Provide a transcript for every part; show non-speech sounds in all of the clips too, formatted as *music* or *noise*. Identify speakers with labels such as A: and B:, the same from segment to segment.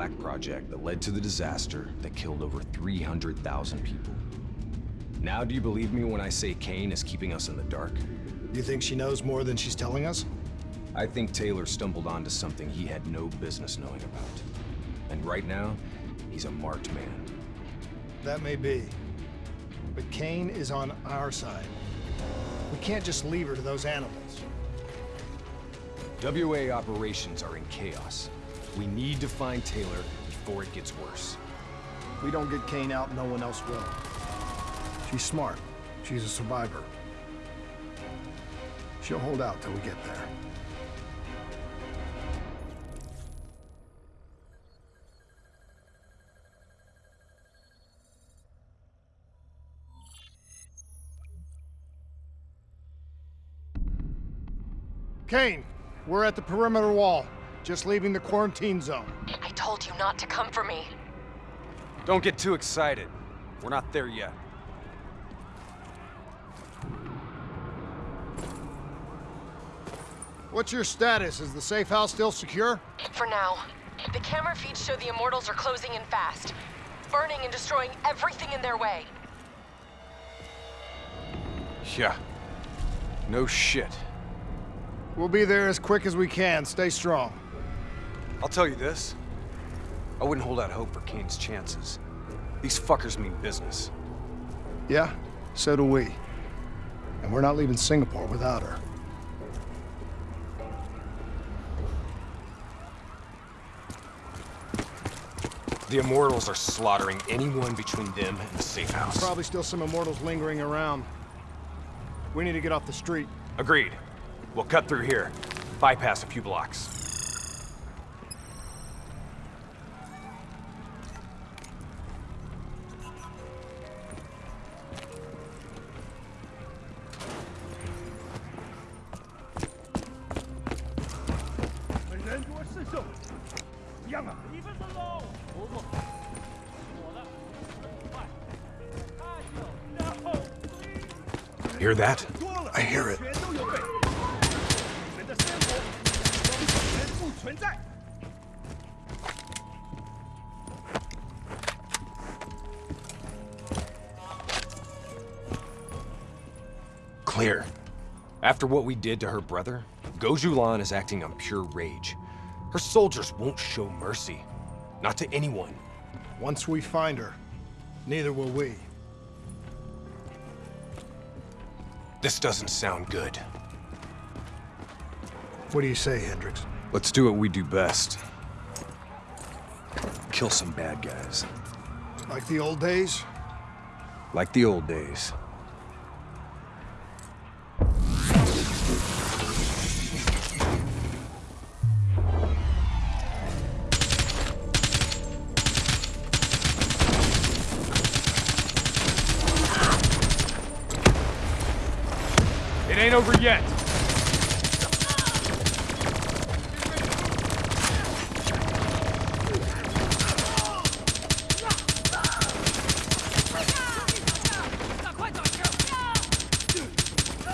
A: Black Project that led to the disaster that killed over 300,000 people. Now do you believe me when I say Kane is keeping us in the dark?
B: Do you think she knows more than she's telling us?
A: I think Taylor stumbled onto something he had no business knowing about. And right now, he's a marked man.
B: That may be. But Kane is on our side. We can't just leave her to those animals.
A: WA operations are in chaos. We need to find Taylor before it gets worse.
B: If we don't get Kane out, no one else will. She's smart. She's a survivor. She'll hold out till we get there. Kane, we're at the perimeter wall, just leaving the quarantine zone.
C: I told you not to come for me.
A: Don't get too excited. We're not there yet.
B: What's your status? Is the safe house still secure?
C: For now. The camera feeds show the Immortals are closing in fast. Burning and destroying everything in their way.
A: Yeah. No shit.
B: We'll be there as quick as we can. Stay strong.
A: I'll tell you this. I wouldn't hold out hope for Kane's chances. These fuckers mean business.
B: Yeah, so do we. And we're not leaving Singapore without her.
A: The Immortals are slaughtering anyone between them and the safe house.
B: Probably still some Immortals lingering around. We need to get off the street.
A: Agreed. We'll cut through here. Bypass a few blocks. Hear that?
B: I hear it.
A: Clear. After what we did to her brother, Goh Xiulan is acting on pure rage. Her soldiers won't show mercy. Not to anyone.
B: Once we find her, neither will we.
A: This doesn't sound good.
B: What do you say, Hendricks?
A: Let's do what we do best. Kill some bad guys.
B: Like the old days?
A: Like the old days.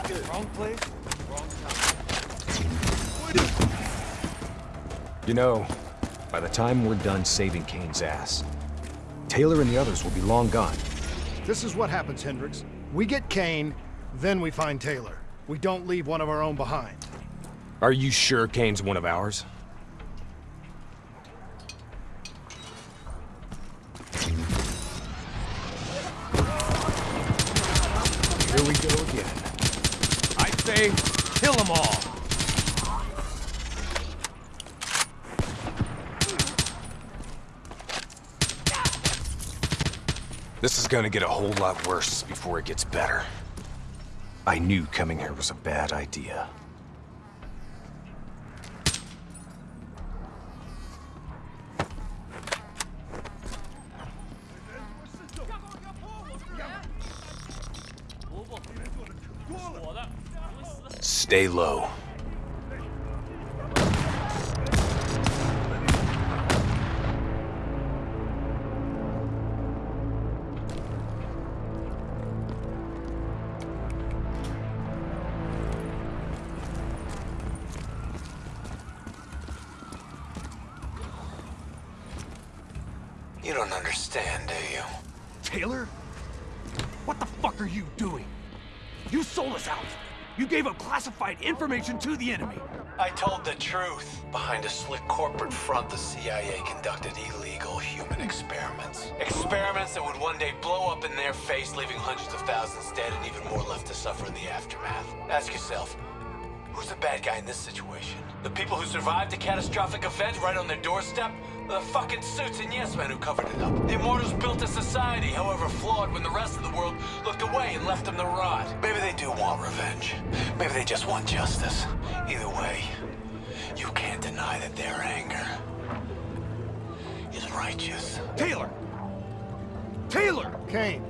A: Wrong place, wrong time. You know, by the time we're done saving Kane's ass, Taylor and the others will be long gone.
B: This is what happens, Hendricks. We get Kane, then we find Taylor. We don't leave one of our own behind.
A: Are you sure Kane's one of ours? Here we go again. I say, kill them all! This is gonna get a whole lot worse before it gets better. I knew coming here was a bad idea. Stay low.
D: Taylor? What the fuck are you doing? You sold us out. You gave up classified information to the enemy.
E: I told the truth. Behind a slick corporate front, the CIA conducted illegal human experiments. Experiments that would one day blow up in their face, leaving hundreds of thousands dead and even more left to suffer in the aftermath. Ask yourself, who's the bad guy in this situation? The people who survived a catastrophic event right on their doorstep? The fucking suits and yes men who covered it up. The Immortals built a society, however flawed, when the rest of the world looked away and left them to rot. Maybe they do want revenge. Maybe they just want justice. Either way, you can't deny that their anger is righteous.
D: Taylor! Taylor!
B: Kane,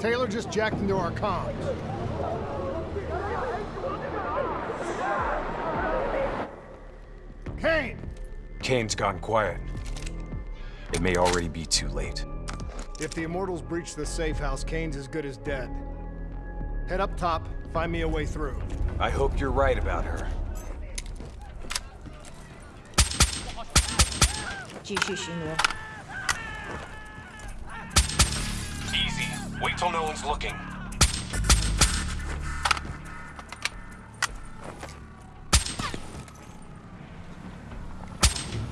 B: Taylor just jacked into our comms. Kane!
A: Kane's gone quiet. It may already be too late.
B: If the Immortals breach the safe house, Kane's as good as dead. Head up top, find me a way through.
A: I hope you're right about her. Easy. Wait till no one's looking.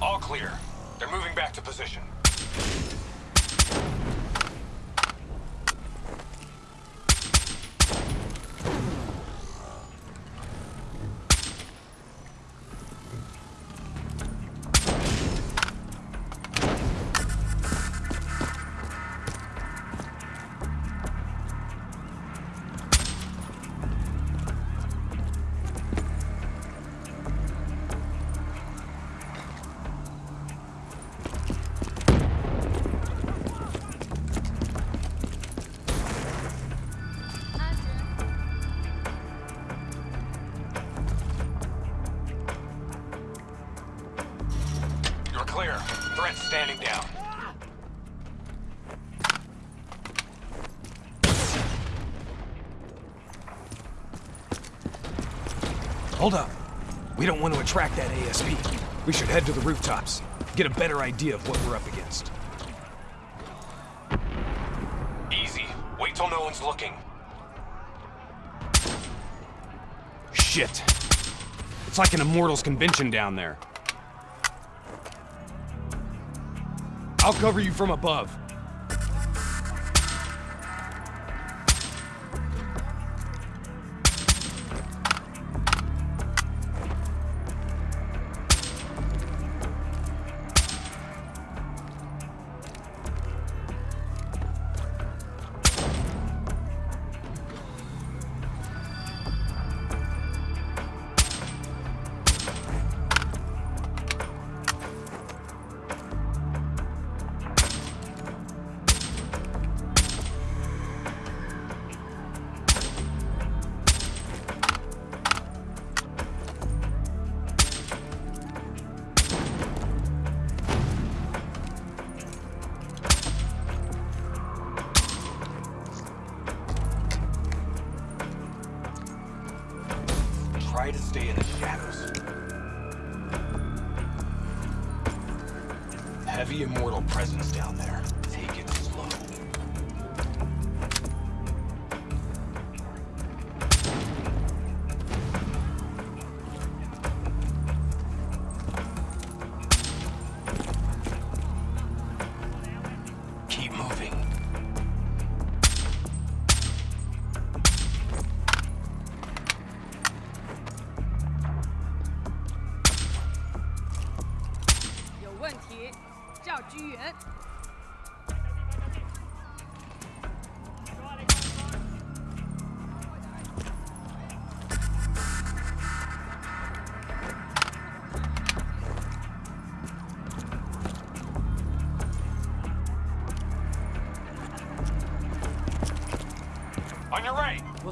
A: All clear. Moving back to position. You're clear. Threat's standing down. Hold up. We don't want to attract that ASP. We should head to the rooftops. Get a better idea of what we're up against. Easy. Wait till no one's looking. Shit. It's like an Immortals convention down there. I'll cover you from above. Stay in the shadows. Heavy immortal presence down there.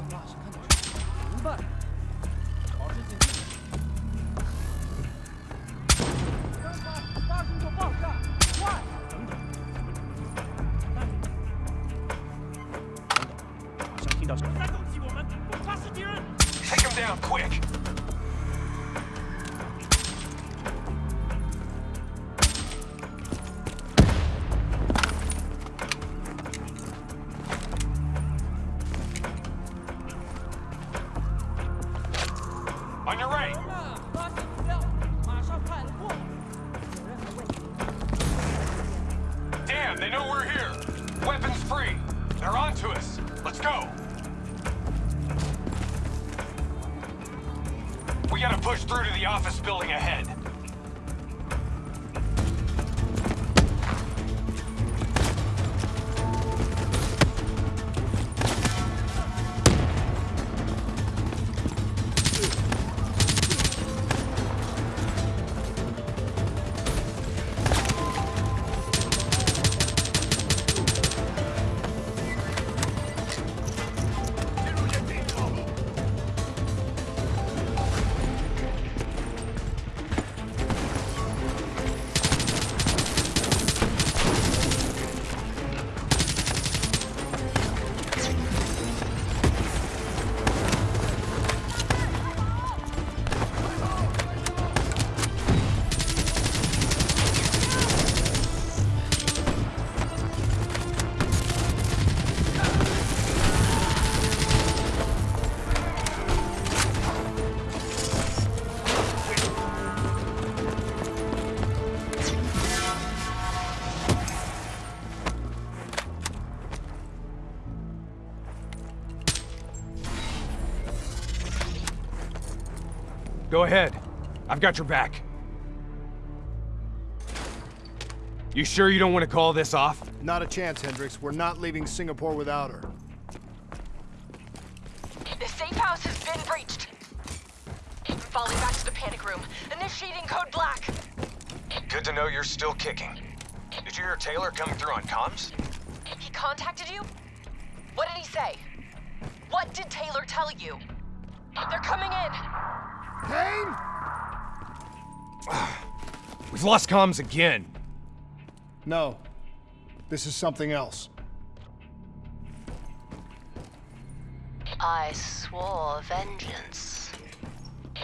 F: Right.
A: On your right. Damn, they know we're here. Weapons free. They're onto us. Let's go. We gotta push through to the office building ahead. Go ahead. I've got your back. You sure you don't want to call this off?
B: Not a chance, Hendricks. We're not leaving Singapore without her.
C: The safe house has been breached. Falling back to the panic room. Initiating code black.
G: Good to know you're still kicking. Did you hear Taylor coming through on comms?
C: He contacted you? What did he say? What did Taylor tell you? They're coming in.
B: Kane? *sighs*
A: We've lost comms again.
B: No. This is something else.
H: I swore vengeance.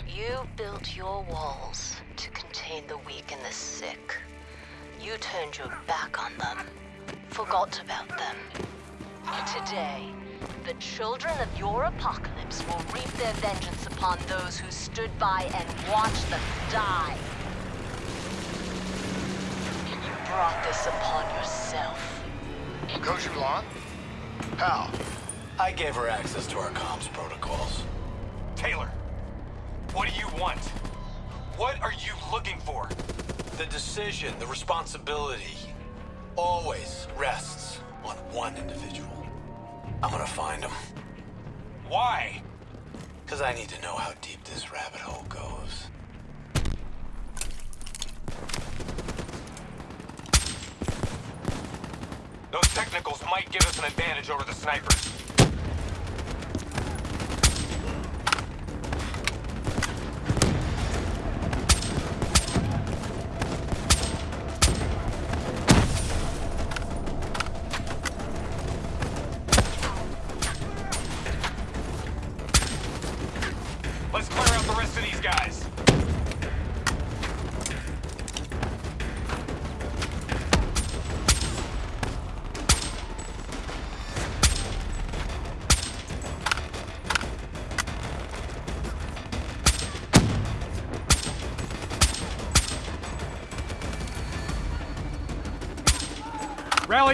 H: You built your walls to contain the weak and the sick. You turned your back on them, forgot about them. Today, the children of your apocalypse will reap their vengeance upon those who stood by and watched them die. You brought this upon yourself.
B: Goh Xiulan? How?
E: I gave her access to our comms protocols.
A: Taylor, what do you want? What are you looking for?
E: The decision, the responsibility, always rests on one individual. I'm gonna find him.
A: Why?
E: Because I need to know how deep this rabbit hole goes.
A: Those technicals might give us an advantage over the snipers.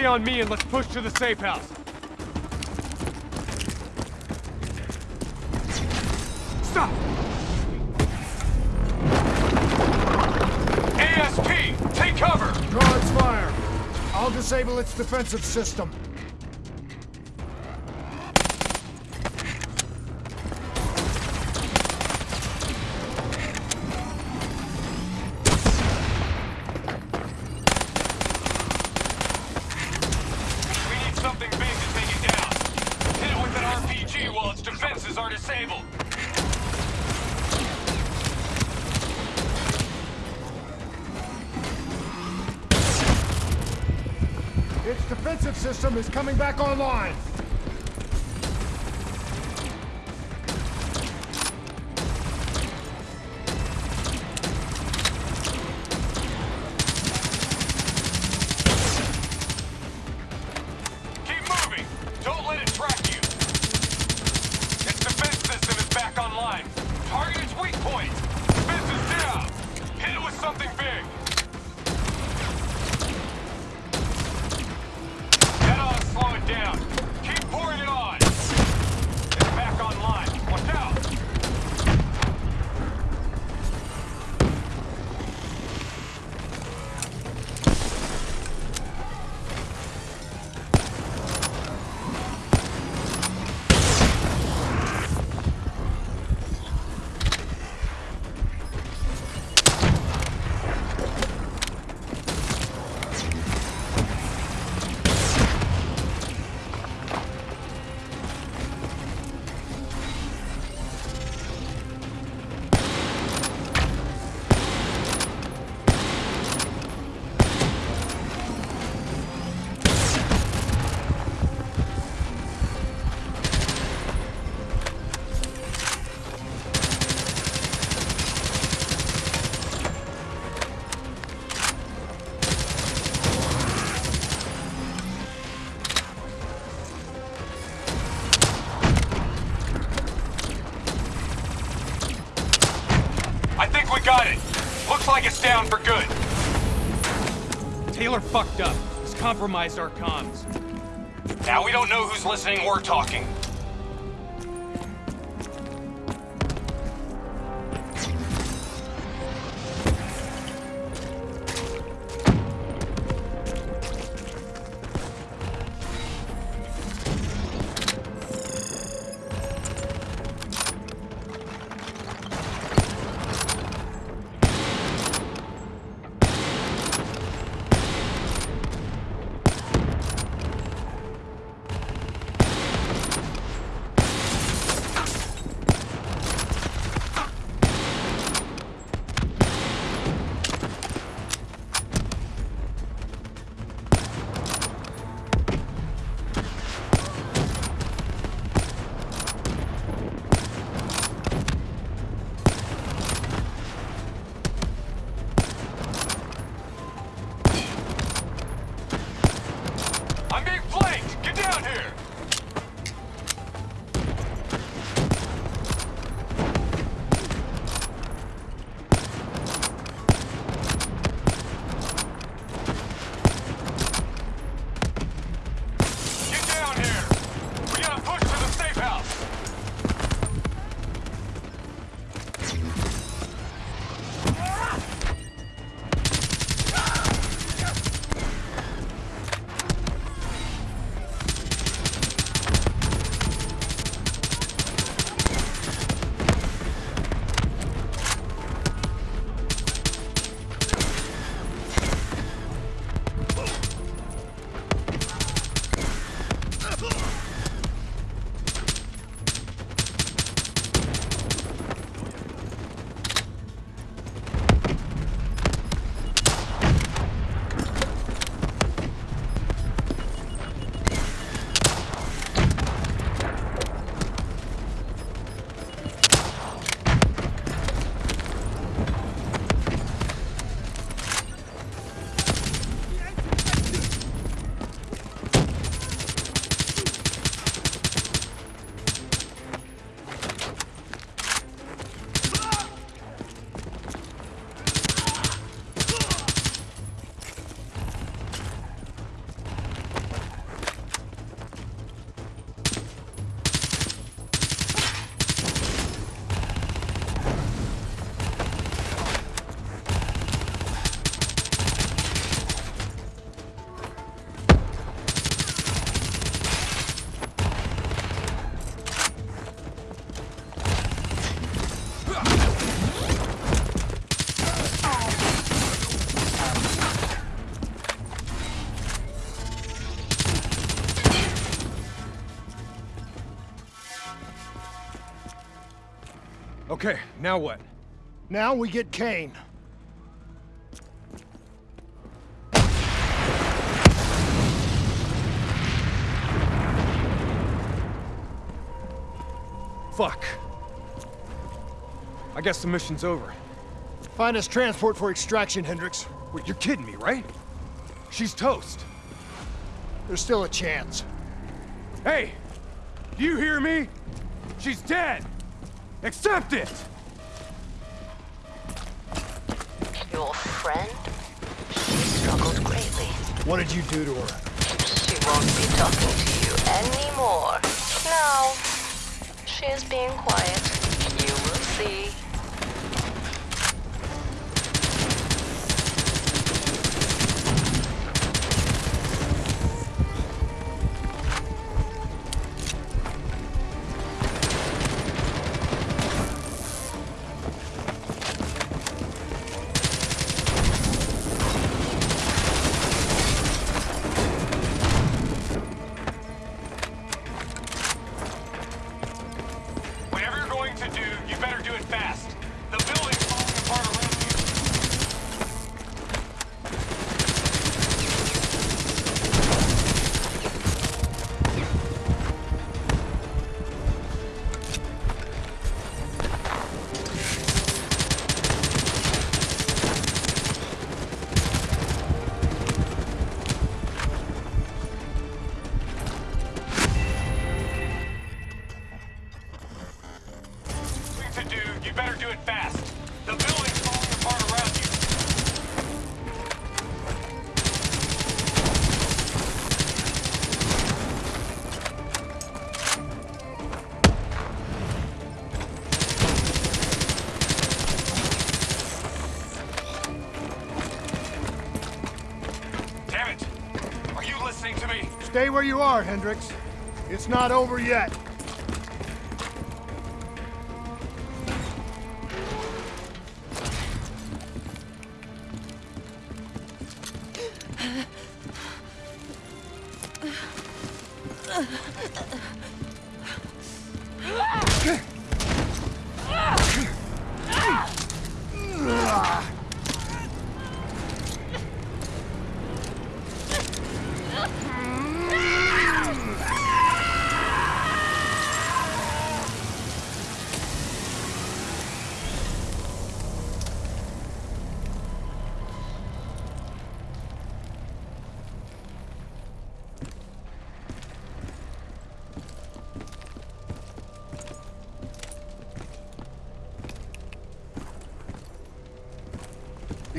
A: On me and let's push to the safe house. Stop! ASP, take cover!
B: Guards fire! I'll disable its defensive system. System is coming back online.
I: Taylor fucked up. He's compromised our comms.
D: Now we don't know who's listening or talking.
A: Okay, now what?
B: Now we get Kane.
A: Fuck. I guess the mission's over.
B: Find us transport for extraction, Hendricks.
A: Wait, you're kidding me, right? She's toast.
B: There's still a chance.
A: Hey! Do you hear me? She's dead! Accept it!
H: Your friend? She struggled greatly.
B: What did you do to her?
H: She won't be talking to you anymore. Now, she is being quiet. You will see.
B: Stay where you are, Hendricks. It's not over yet.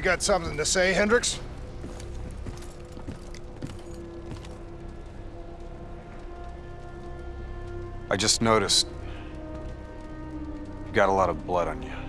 B: Got something to say, Hendricks?
A: I just noticed... You got a lot of blood on you.